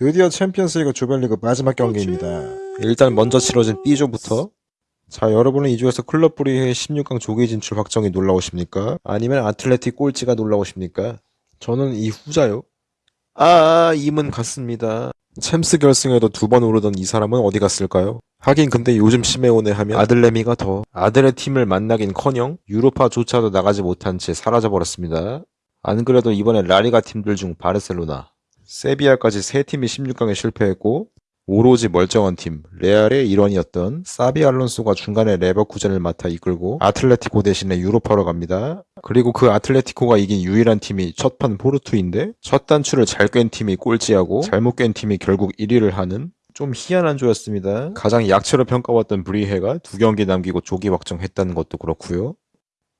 드디어 챔피언스리그 조별리그 마지막 경기입니다. 일단 먼저 치러진 B조부터 자 여러분은 이 조에서 클럽 브리의 16강 조기 진출 확정이 놀라우십니까? 아니면 아틀레틱 꼴찌가 놀라우십니까? 저는 이 후자요. 아 임은 갔습니다. 챔스 결승에도 두 번 오르던 이 사람은 어디 갔을까요? 하긴 근데 요즘 시메오네 하면 아들레미가 더 아들의 팀을 만나긴커녕 유로파조차도 나가지 못한 채 사라져버렸습니다. 안 그래도 이번에 라리가 팀들 중 바르셀로나, 세비야까지 세 팀이 16강에 실패했고 오로지 멀쩡한 팀 레알의 일원이었던 사비 알론소가 중간에 레버쿠젠을 맡아 이끌고 아틀레티코 대신에 유로파로 갑니다. 그리고 그 아틀레티코가 이긴 유일한 팀이 첫판 포르투인데 첫 단추를 잘 꿰n 팀이 꼴찌하고 잘못 꿰n 팀이 결국 1위를 하는 좀 희한한 조였습니다. 가장 약체로 평가받던 브리헤가 두 경기 남기고 조기 확정했다는 것도 그렇고요.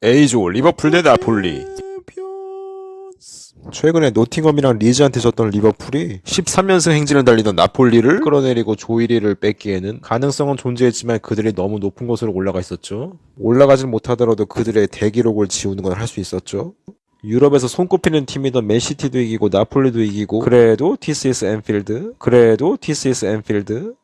A조 리버풀 대 나폴리 최근에 노팅엄이랑 리즈한테 졌던 리버풀이 13연승 행진을 달리던 나폴리를 끌어내리고 조 1위를 뺏기에는 가능성은 존재했지만 그들이 너무 높은 곳으로 올라가 있었죠. 올라가진 못하더라도 그들의 대기록을 지우는 건 할 수 있었죠. 유럽에서 손꼽히는 팀이던 맨시티도 이기고 나폴리도 이기고 그래도 TCS 앤필드 그래도 TCS 앤필드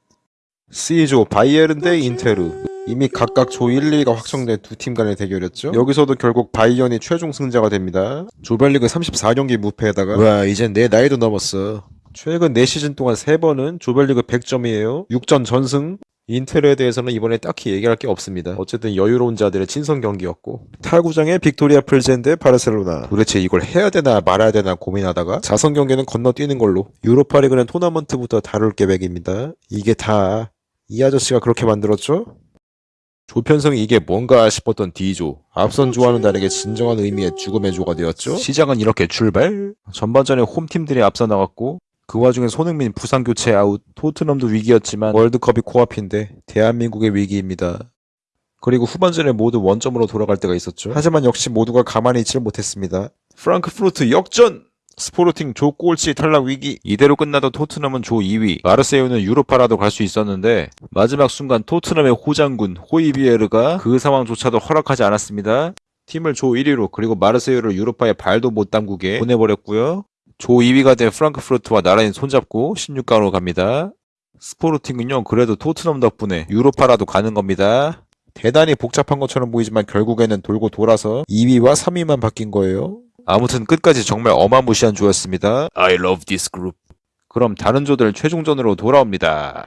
C조 바이에른 대 인테르 이미 각각 조 1, 2가 확정된 두 팀 간의 대결이었죠. 여기서도 결국 바이언이 최종 승자가 됩니다. 조별리그 34경기 무패에다가 와 이젠 내 나이도 넘었어. 최근 4시즌 동안 3번은 조별리그 100점이에요. 6전 전승. 인테르에 대해서는 이번에 딱히 얘기할 게 없습니다. 어쨌든 여유로운 자들의 친선 경기였고 타 구장의 빅토리아 플젠 대 바르셀로나 도대체 이걸 해야 되나 말아야 되나 고민하다가 자선 경기는 건너뛰는 걸로 유로파리그는 토너먼트부터 다룰 계획입니다. 이게 다 이 아저씨가 그렇게 만들었죠? 조편성이 이게 뭔가 싶었던 D조. 앞선 조와는 다르게 진정한 의미의 죽음의 조가 되었죠. 시작은 이렇게 출발. 전반전에 홈팀들이 앞서 나갔고 그 와중에 손흥민 부상 교체 아웃. 토트넘도 위기였지만 월드컵이 코앞인데 대한민국의 위기입니다. 그리고 후반전에 모두 원점으로 돌아갈 때가 있었죠. 하지만 역시 모두가 가만히 있질 못했습니다. 프랑크푸르트 역전! 스포르팅 조 꼴찌 탈락 위기. 이대로 끝나도 토트넘은 조 2위. 마르세유는 유로파라도 갈 수 있었는데 마지막 순간 토트넘의 호장군 호이비에르가 그 상황조차도 허락하지 않았습니다. 팀을 조 1위로 그리고 마르세유를 유로파에 발도 못 담그게 보내버렸고요. 조 2위가 된 프랑크푸르트와 나란히 손잡고 16강으로 갑니다. 스포르팅은요 그래도 토트넘 덕분에 유로파라도 가는 겁니다. 대단히 복잡한 것처럼 보이지만 결국에는 돌고 돌아서 2위와 3위만 바뀐 거예요 아무튼 끝까지 정말 어마무시한 조였습니다. I love this group. 그럼 다른 조들 최종전으로 돌아옵니다.